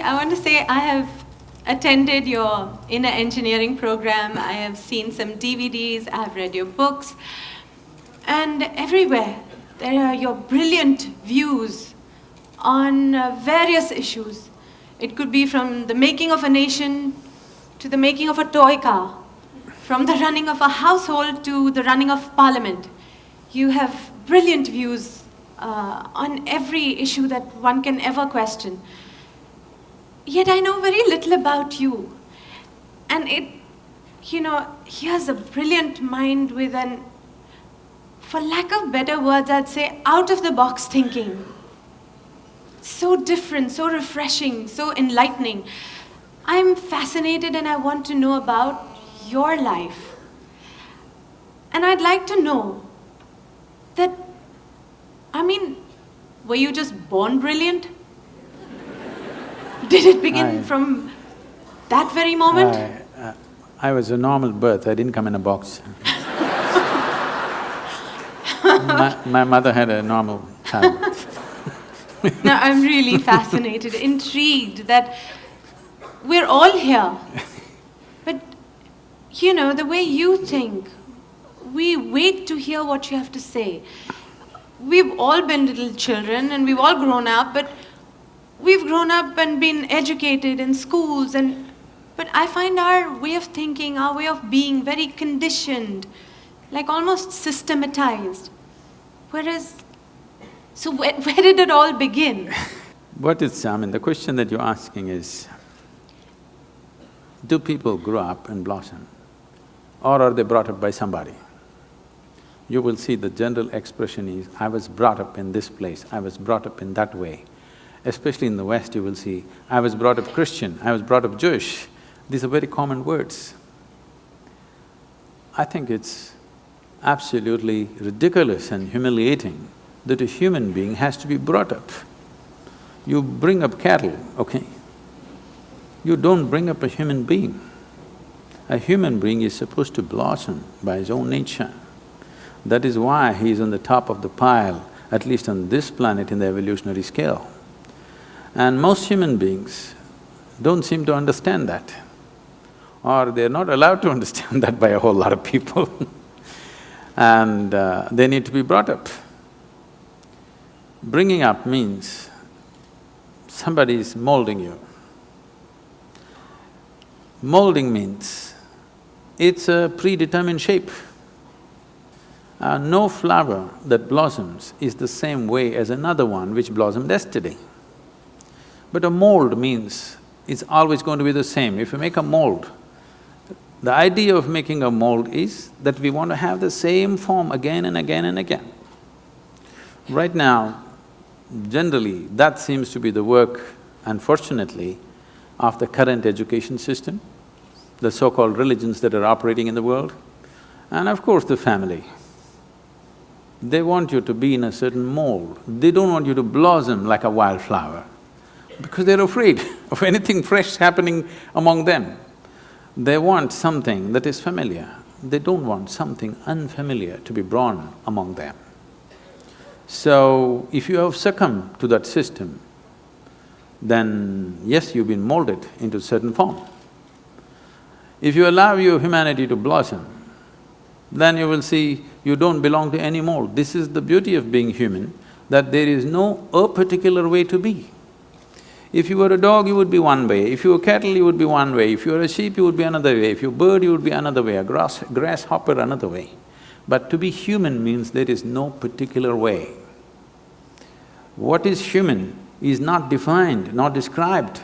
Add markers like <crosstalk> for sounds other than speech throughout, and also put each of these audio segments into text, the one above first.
I want to say I have attended your inner engineering program. I have seen some DVDs, I have read your books. And everywhere, there are your brilliant views on uh, various issues. It could be from the making of a nation to the making of a toy car, from the running of a household to the running of parliament. You have brilliant views uh, on every issue that one can ever question. Yet I know very little about you. And it, you know, he has a brilliant mind with an, for lack of better words, I'd say out of the box thinking. So different, so refreshing, so enlightening. I'm fascinated and I want to know about your life. And I'd like to know that, I mean, were you just born brilliant? Did it begin I- from that very moment? I, uh, I was a normal birth, I didn't come in a box. <laughs> my, my mother had a normal child. <laughs> Now I'm really fascinated, intrigued that we're all here. But, you know, the way you think, we wait to hear what you have to say. We've all been little children and we've all grown up, but we've grown up and been educated in schools and but I find our way of thinking, our way of being very conditioned, like almost systematized. Whereas, so where, <laughs> where did it all begin? <laughs> What is… I mean, the question that you're asking is, do people grow up and blossom or are they brought up by somebody? You will see the general expression is, I was brought up in this place, I was brought up in that way. Especially in the West, you will see, I was brought up Christian, I was brought up Jewish. These are very common words. I think it's absolutely ridiculous and humiliating that a human being has to be brought up. You bring up cattle, okay? You don't bring up a human being. A human being is supposed to blossom by his own nature. That is why he is on the top of the pile, at least on this planet in the evolutionary scale. And most human beings don't seem to understand that, or they're not allowed to <laughs> understand that by a whole lot of people <laughs> and uh, they need to be brought up. Bringing up means somebody is molding you. Molding means it's a predetermined shape. Uh, no flower that blossoms is the same way as another one which blossomed yesterday. But a mold means it's always going to be the same. If you make a mold, the idea of making a mold is that we want to have the same form again and again and again. Right now, generally, that seems to be the work, unfortunately, of the current education system, the so-called religions that are operating in the world, and of course the family. They want you to be in a certain mold, they don't want you to blossom like a wildflower because they're afraid <laughs> of anything fresh happening among them. They want something that is familiar, they don't want something unfamiliar to be born among them. So, if you have succumbed to that system, then yes, you've been molded into a certain form. If you allow your humanity to blossom, then you will see you don't belong to any mold. This is the beauty of being human, that there is no a particular way to be. If you were a dog, you would be one way, if you were cattle, you would be one way, if you were a sheep, you would be another way, if you were a bird, you would be another way, a grass… grasshopper another way. But to be human means there is no particular way. What is human is not defined, not described.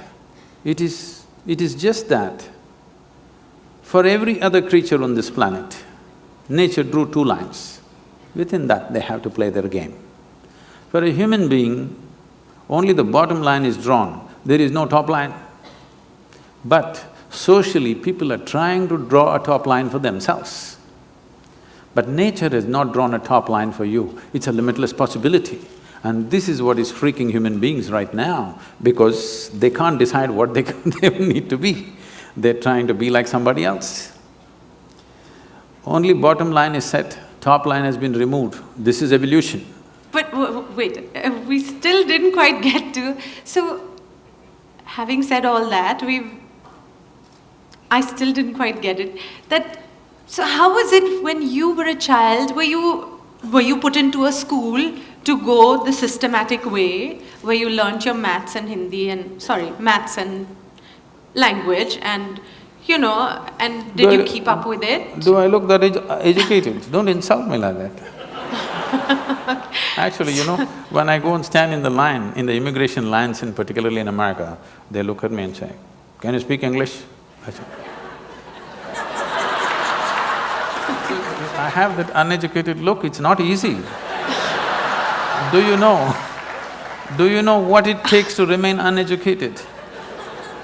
It is… it is just that. For every other creature on this planet, nature drew two lines. Within that, they have to play their game. For a human being, only the bottom line is drawn, there is no top line. But socially, people are trying to draw a top line for themselves. But nature has not drawn a top line for you, it's a limitless possibility. And this is what is freaking human beings right now, because they can't decide what they, <laughs> they need to be. They're trying to be like somebody else. Only bottom line is set, top line has been removed. This is evolution. But wait, we still didn't quite get to… So, having said all that, we've. I still didn't quite get it. That. So, how was it when you were a child? Were you were you put into a school to go the systematic way, where you learnt your maths and Hindi and sorry, maths and language and you know, and did Do you keep up with it? Do I look that edu- educated? Don't insult me like that. <laughs> Actually, you know, when I go and stand in the line, in the immigration lines in particularly in America, they look at me and say, can you speak English? I say, I have that uneducated look, it's not easy. <laughs> Do you know, do you know what it takes to remain uneducated?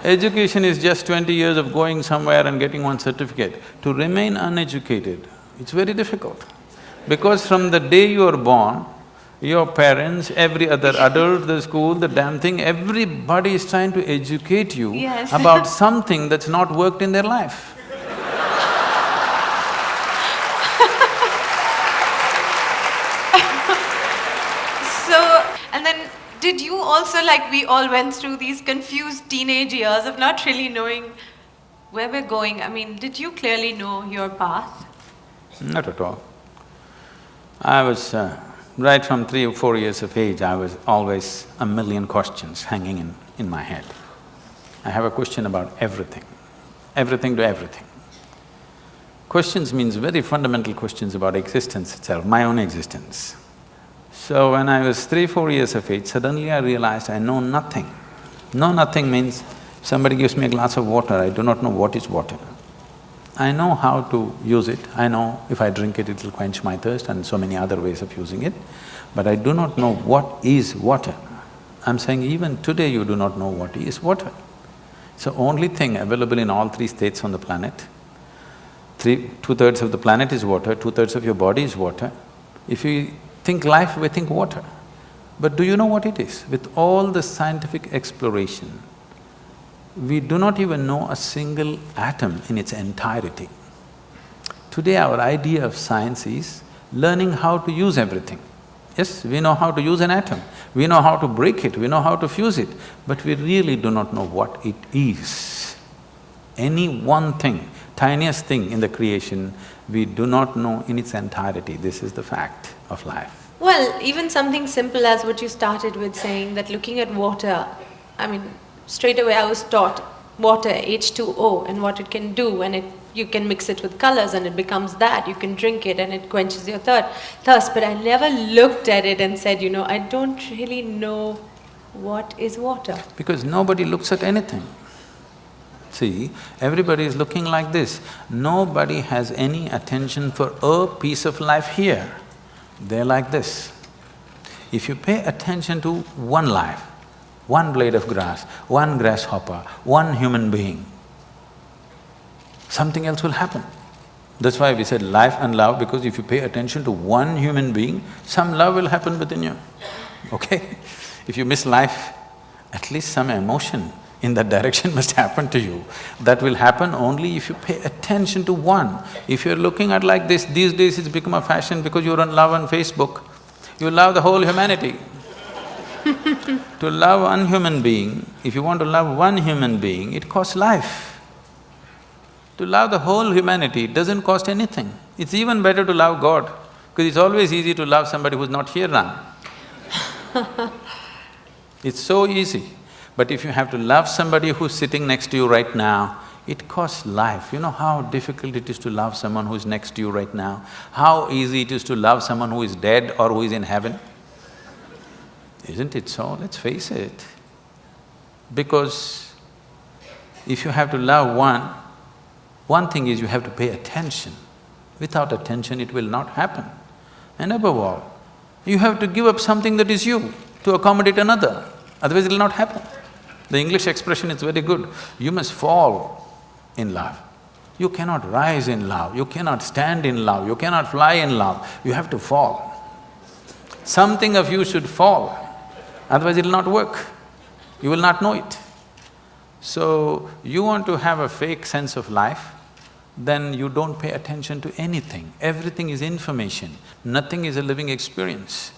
Education is just twenty years of going somewhere and getting one certificate. To remain uneducated, it's very difficult. Because from the day you are born, your parents, every other adult, the school, the damn thing, everybody is trying to educate you Yes. <laughs> about something that's not worked in their life. <laughs> So, and then did you also, like we all went through these confused teenage years of not really knowing where we're going? I mean, did you clearly know your path? Not at all. I was… Uh, right from three or four years of age, I was always a million questions hanging in, in my head. I have a question about everything, everything to everything. Questions means very fundamental questions about existence itself, my own existence. So when I was three, four years of age, suddenly I realized I know nothing. Know nothing means somebody gives me a glass of water, I do not know what is water. I know how to use it, I know if I drink it, it'll quench my thirst and so many other ways of using it, but I do not know what is water. I'm saying even today you do not know what is water. So only thing available in all three states on the planet, three… two-thirds of the planet is water, two-thirds of your body is water. If you think life, we think water. But do you know what it is? With all the scientific exploration, we do not even know a single atom in its entirety. Today our idea of science is learning how to use everything. Yes, we know how to use an atom, we know how to break it, we know how to fuse it, but we really do not know what it is. Any one thing, tiniest thing in the creation, we do not know in its entirety, this is the fact of life. Well, even something simple as what you started with saying that looking at water, I mean, straight away I was taught water, H2O, and what it can do, and it you can mix it with colors and it becomes that. You can drink it and it quenches your third thirst. But I never looked at it and said, you know, I don't really know what is water. Because nobody looks at anything. See, everybody is looking like this. Nobody has any attention for a piece of life here. They're like this. If you pay attention to one life, one blade of grass, one grasshopper, one human being, something else will happen. That's why we said life and love, because if you pay attention to one human being, some love will happen within you, okay? <laughs> If you miss life, at least some emotion in that direction <laughs> must happen to you. That will happen only if you pay attention to one. If you're looking at like this, these days it's become a fashion because you're on love on Facebook, you love the whole humanity. <laughs> to love one human being, if you want to love one human being, it costs life. To love the whole humanity doesn't cost anything. It's even better to love God, because it's always easy to love somebody who's not here now. <laughs> It's so easy. But if you have to love somebody who's sitting next to you right now, it costs life. You know how difficult it is to love someone who is next to you right now? How easy it is to love someone who is dead or who is in heaven? Isn't it so? Let's face it. Because if you have to love one, one thing is you have to pay attention. Without attention, it will not happen. And above all, you have to give up something that is you to accommodate another, otherwise it'll not happen. The English expression is very good, you must fall in love. You cannot rise in love, you cannot stand in love, you cannot fly in love, you have to fall. Something of you should fall, otherwise it'll not work, you will not know it. So, you want to have a fake sense of life, then you don't pay attention to anything. Everything is information, nothing is a living experience.